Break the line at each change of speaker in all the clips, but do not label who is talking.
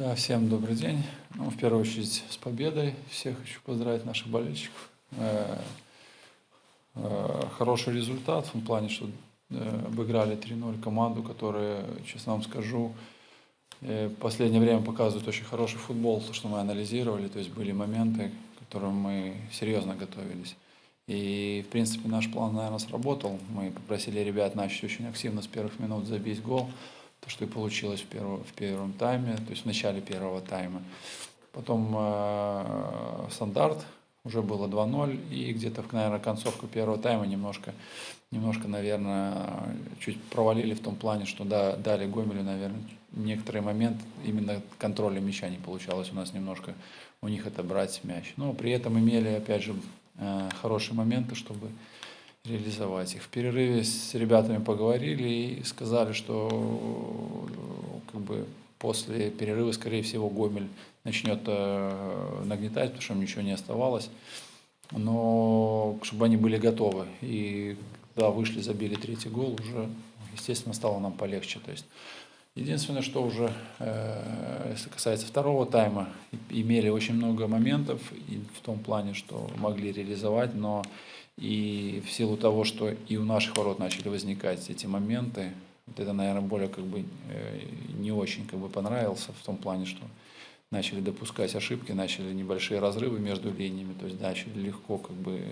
Да, всем добрый день. Ну, в первую очередь с победой. Всех хочу поздравить наших болельщиков. Э, э, хороший результат в том плане, что э, обыграли 3-0 команду, которая, честно вам скажу, в последнее время показывает очень хороший футбол, то, что мы анализировали, то есть были моменты, к которым мы серьезно готовились. И, в принципе, наш план, наверное, сработал. Мы попросили ребят начать очень активно с первых минут забить гол то, что и получилось в, первом в первом тайме, то есть в начале первого тайма. Потом э, стандарт, уже было 2-0, и где-то, наверное, концовку первого тайма немножко, немножко, наверное, чуть провалили в том плане, что да, дали Гомелю, наверное, некоторые моменты, именно контроля мяча не получалось у нас немножко у них это брать мяч. Но при этом имели, опять же, э, хорошие моменты, чтобы реализовать их. В перерыве с ребятами поговорили и сказали, что как бы после перерыва, скорее всего, Гомель начнет э, нагнетать, потому что им ничего не оставалось. Но чтобы они были готовы. И когда вышли, забили третий гол, уже, естественно, стало нам полегче. То есть Единственное, что уже, э, если касается второго тайма, имели очень много моментов и в том плане, что могли реализовать, но и в силу того, что и у наших ворот начали возникать эти моменты, вот это, наверное, более как бы э, не очень как бы понравился в том плане, что начали допускать ошибки, начали небольшие разрывы между линиями, то есть начали легко как бы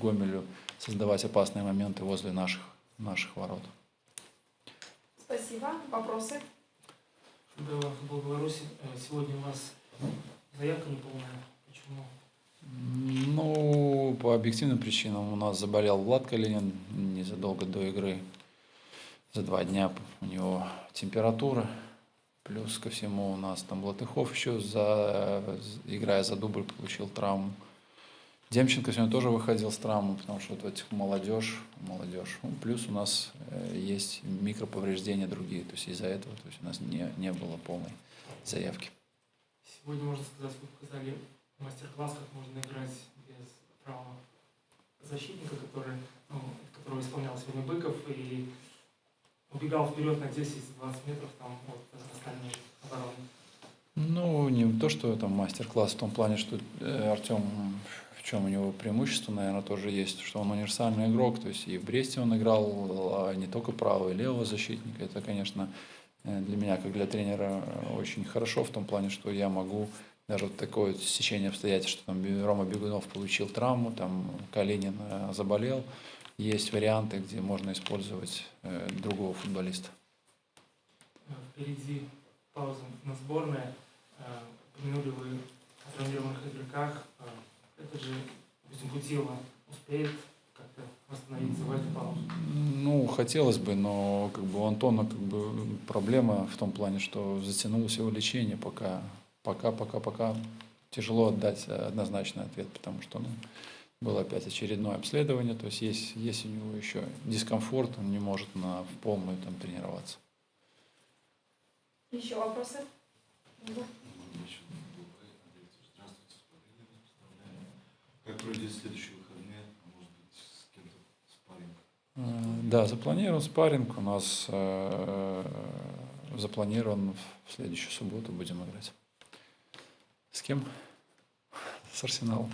Гомелю создавать опасные моменты возле наших, наших ворот.
Спасибо. Вопросы?
Футбол Беларуси. Э, сегодня у вас заявка неполная. Почему?
Ну, по объективным причинам у нас заболел Влад Калинин незадолго до игры. За два дня у него температура. Плюс ко всему у нас там Латыхов еще, за, играя за дубль, получил травму. Демченко сегодня тоже выходил с травмой, потому что вот этих молодежь, молодежь. Ну, плюс у нас э, есть микроповреждения другие, то есть из-за этого то есть у нас не, не было полной заявки.
Сегодня, можно сказать, вы показали мастер-класс, как можно играть без права защитника, который, ну, которого исполнял сегодня Быков, и убегал вперед на 10-20 метров там, от остальной обороны.
Ну, не то, что там мастер-класс в том плане, что э, Артем, чем у него преимущество, наверное, тоже есть, что он универсальный игрок, то есть и в Бресте он играл а не только правого и левого защитника. Это, конечно, э, для меня, как для тренера, очень хорошо в том плане, что я могу даже вот такое вот стечение обстоятельств, что там Рома Бегунов получил травму, там Калинин э, заболел. Есть варианты, где можно использовать э, другого футболиста.
Впереди пауза на сборной. Э, упомянули вы о травмированных игроках. Это же Безимпутило успеет как-то восстановиться в эту паузу?
Ну, хотелось бы, но как бы у Антона как бы проблема в том плане, что затянулось его лечение, пока пока, пока, пока тяжело отдать однозначный ответ, потому что ну, было опять очередное обследование, то есть есть, есть у него еще дискомфорт, он не может на, в полную там тренироваться.
Еще вопросы?
Как пройдет следующие выходные? А может быть, с кем-то спарринг?
Э, да, запланирован спарринг. У нас э, запланирован в следующую субботу будем играть. С кем? С Арсеналом.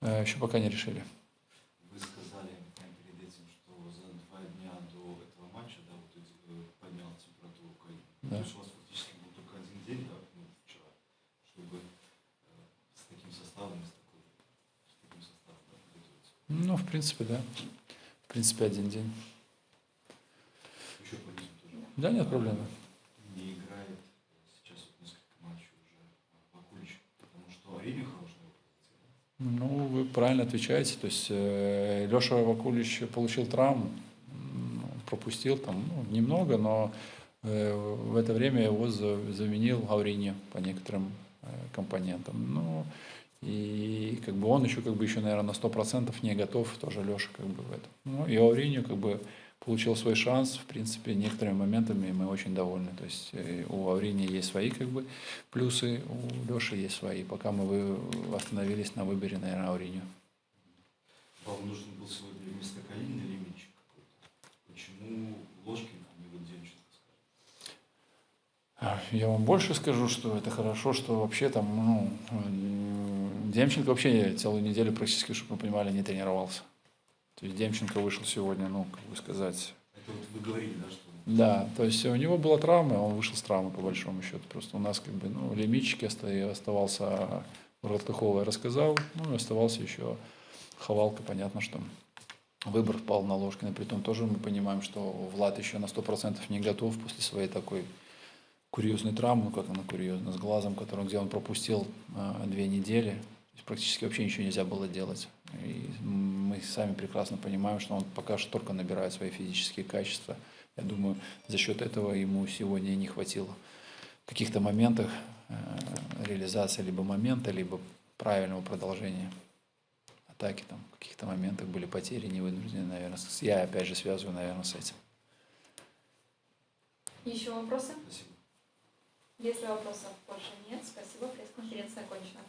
Э, еще пока не решили.
Вы сказали перед этим, что за два дня до этого матча, да, вот э, поднял температуру. Да. То есть у вас фактически был только один день, да, ну, вчера, чтобы э, с таким составом, с, такой, с таким составом да, подготовиться.
Ну, в принципе, да. В принципе, один день.
Еще?
Да, нет проблемы. Ну, вы правильно отвечаете. То есть э, Леша Вакулич получил травму, пропустил там ну, немного, но э, в это время его заменил Ауриньо по некоторым э, компонентам. Ну, и как бы он еще, как бы еще, наверное, на 100% не готов, тоже Леша как бы в этом. Ну, и Ауриньо как бы получил свой шанс, в принципе, некоторыми моментами мы очень довольны. То есть э, у Аврини есть свои как бы плюсы, у Леши есть свои. Пока мы остановились на выборе, наверное, Авринию.
Вам нужен был сегодня вместо Калинина какой-то? Почему Ложкин, а не
А, Я вам больше скажу, что это хорошо, что вообще там, ну, Демченко вообще целую неделю практически, чтобы вы понимали, не тренировался. То есть Демченко вышел сегодня, ну, как бы сказать,
Это вот вы говорили, да, что
да, то есть у него была травма, он вышел с травмы по большому счету. Просто у нас как бы, ну, лимитчики оста- оставался Роткахова, я рассказал, ну, и оставался еще Ховалка, понятно, что выбор впал на Ложкина. Притом тоже мы понимаем, что Влад еще на 100% не готов после своей такой курьезной травмы, ну как она курьезная, с глазом, который, где он пропустил а, две недели. Практически вообще ничего нельзя было делать. И мы сами прекрасно понимаем, что он пока что только набирает свои физические качества. Я думаю, за счет этого ему сегодня не хватило в каких-то моментах э, реализации либо момента, либо правильного продолжения атаки. Там в каких-то моментах были потери невынужденные, наверное. С- Я опять же связываю, наверное, с этим.
Еще вопросы?
спасибо.
Если вопросов больше нет, спасибо, пресс-конференция окончена.